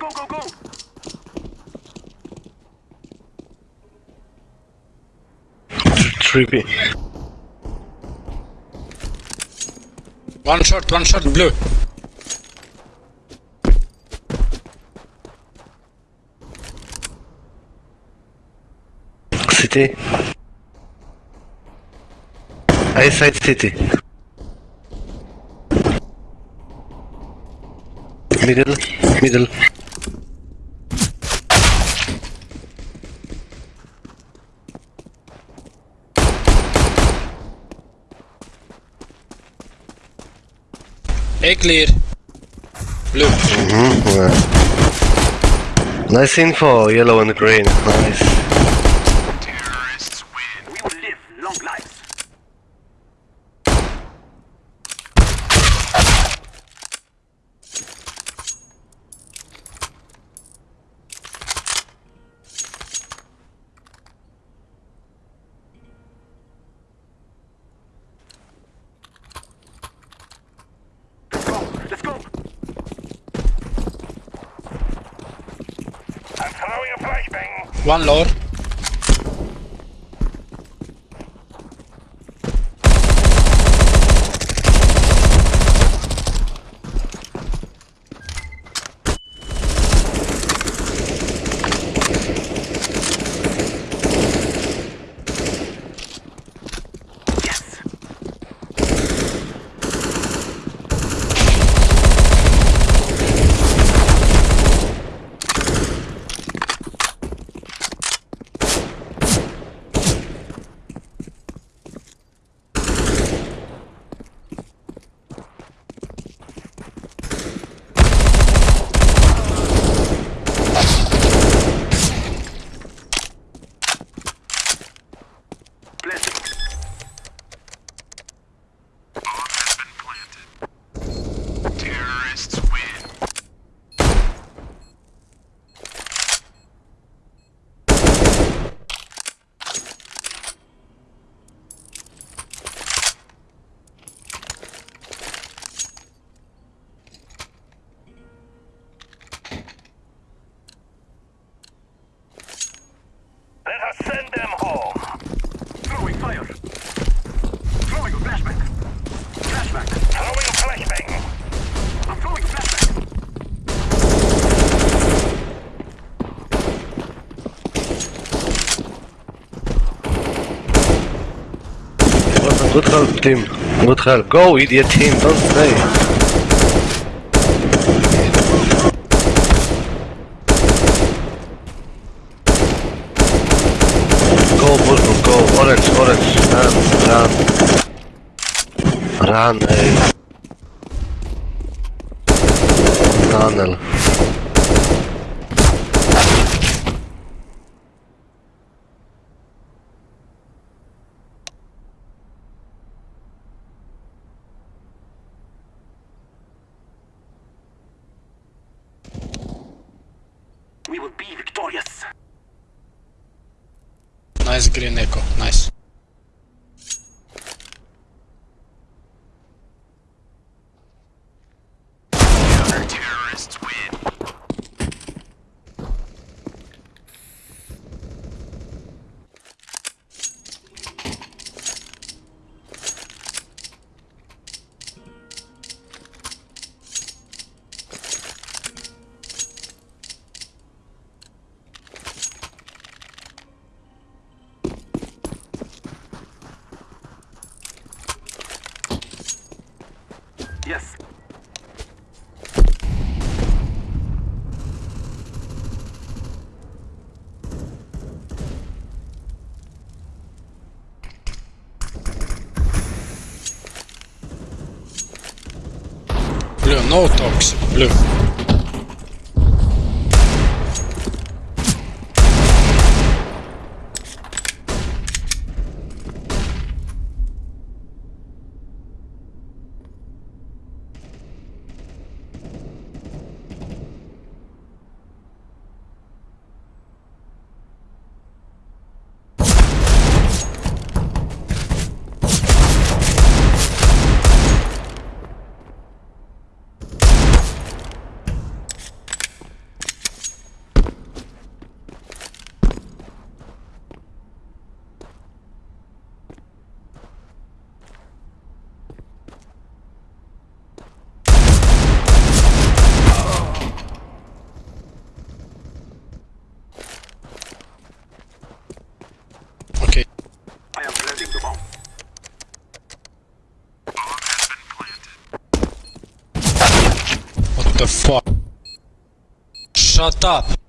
go, go, go! Trippy. One shot, one shot, blue. City. A side city. Middle, middle. A clear. Blue. Mm, yeah. Nice info, yellow and green. Nice. Lord. Good help, team. Good help. Go, idiot team. Don't stay. Go, Bulldog, go. Orange, orange. Run, run. Run, ey. Green echo. Nice. Terrorists win. Yes. Blue, no talks. the fuck? Shut up!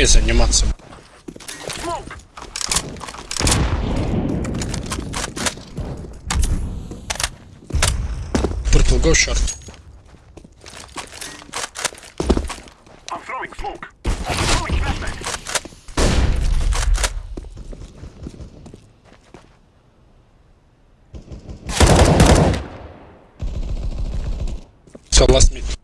ей заниматься. Purple, go short. I'm throwing smoke. I'm throwing flashback. Все, last meet.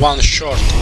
one short.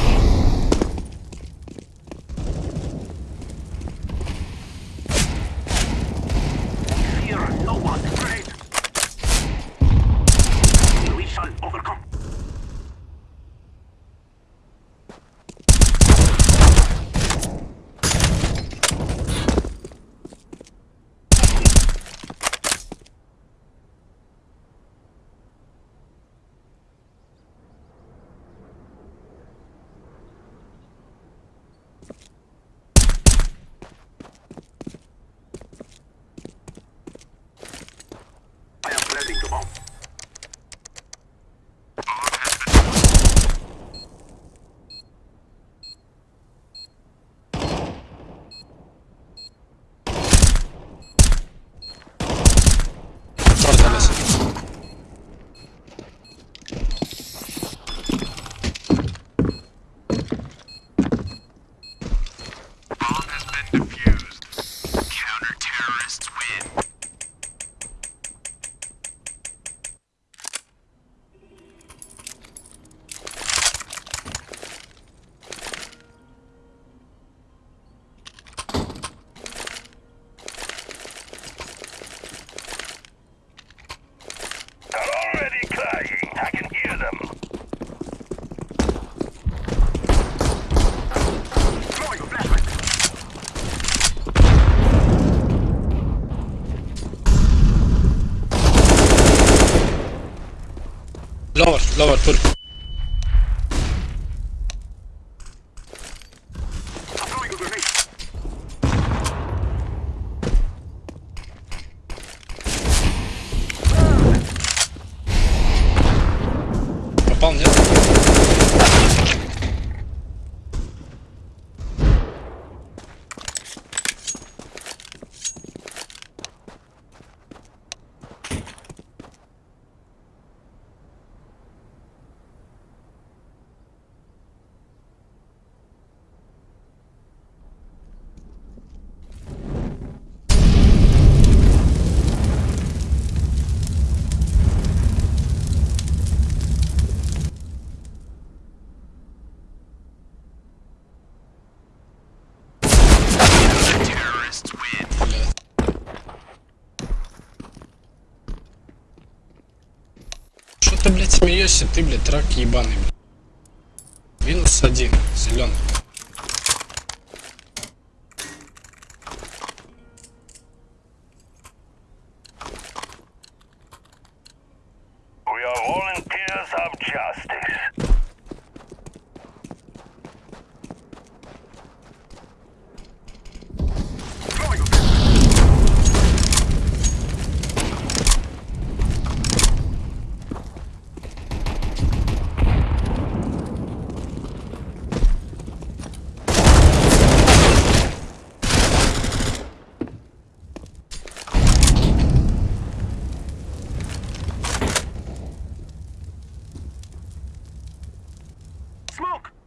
lower 12 настоящий ты, блядь, рак ебаный. smoke!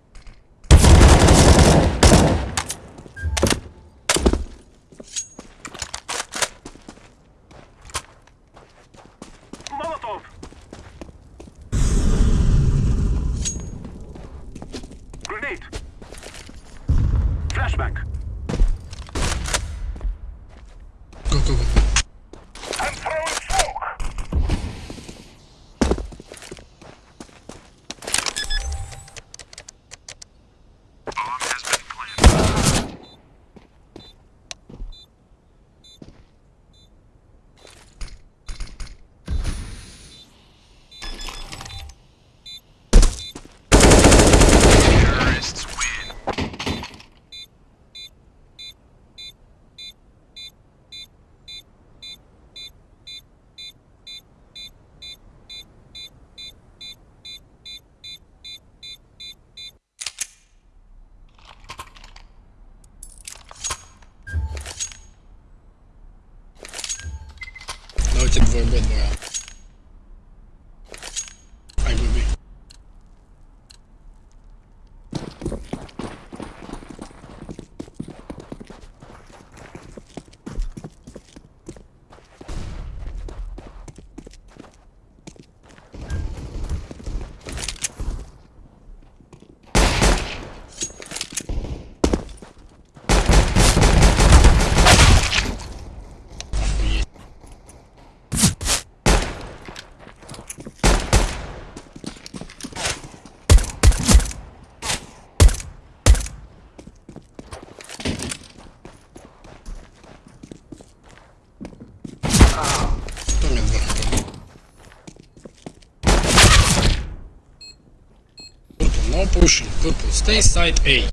Stay side A.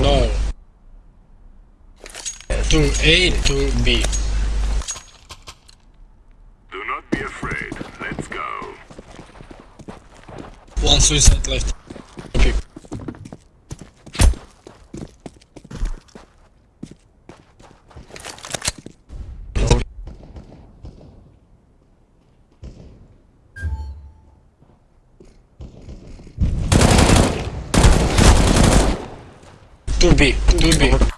No. To A, to B. Do not be afraid. Let's go. One suicide left. Dubbi.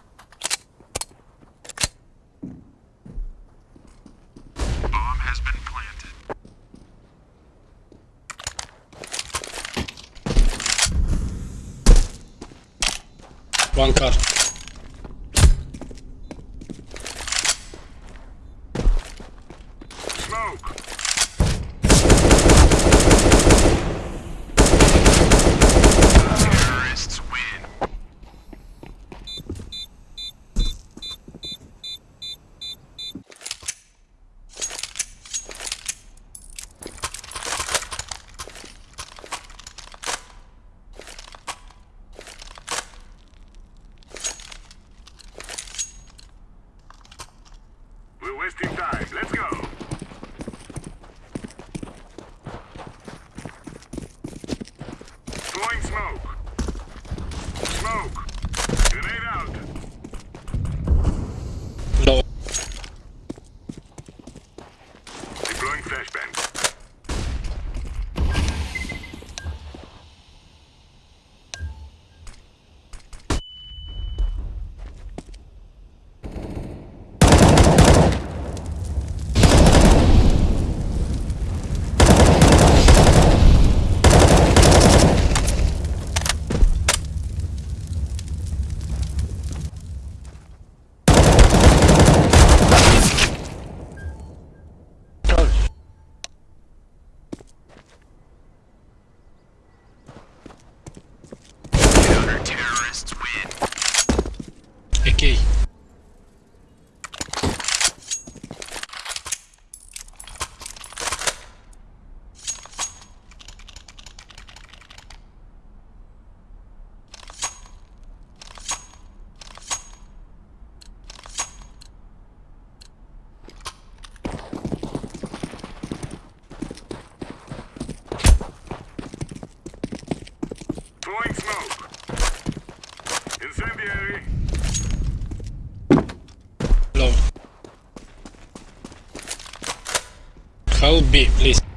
B, please.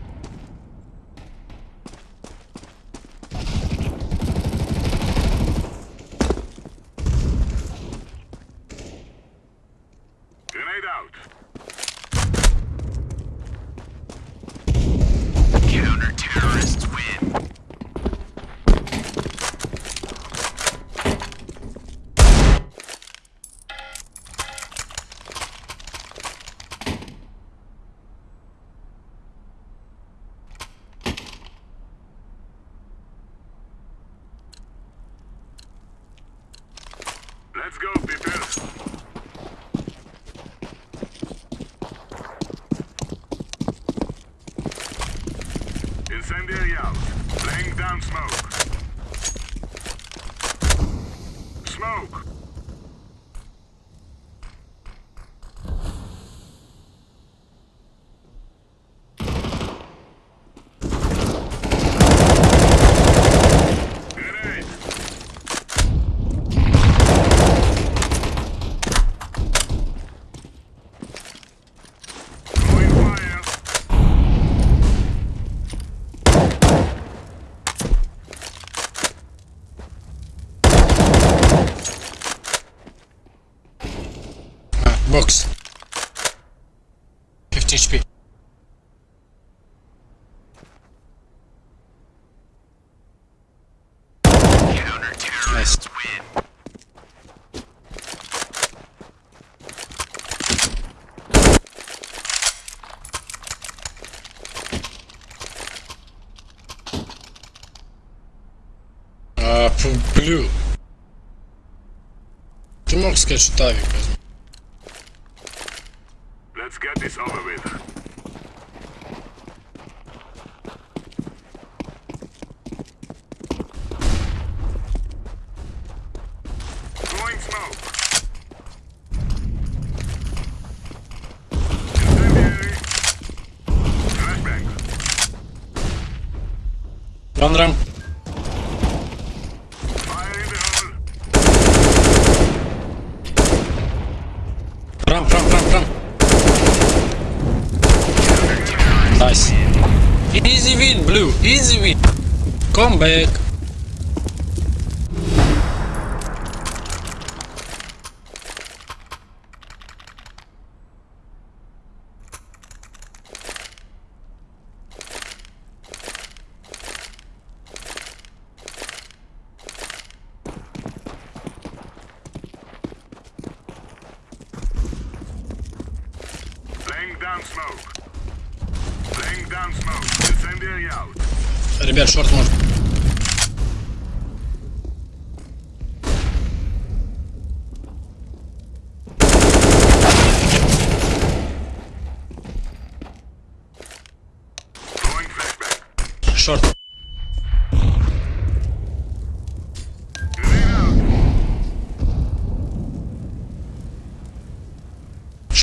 Let's go, people. А, фу, блю. Ты мог сказать, что Тавик возьму. Let's get this over with. Throwing smoke. Incendiary. Flashbang. One ramp. Ramp, ramp, ramp, ramp. Nice. Easy win, blue. Easy win. Come back.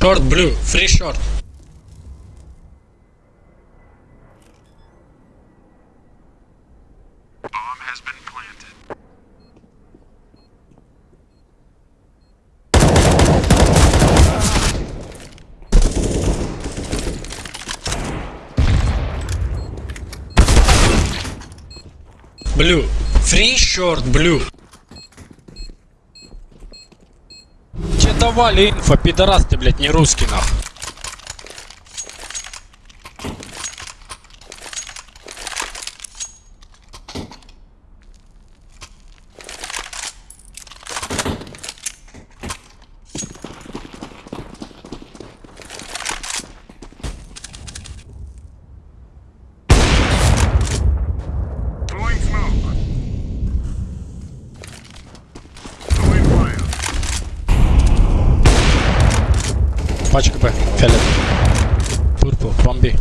Short blue, free short. Bomb has been planted. Blue, free short blue. Давали инфо, пидорас ты, блядь, не русский, нахуй. bombé.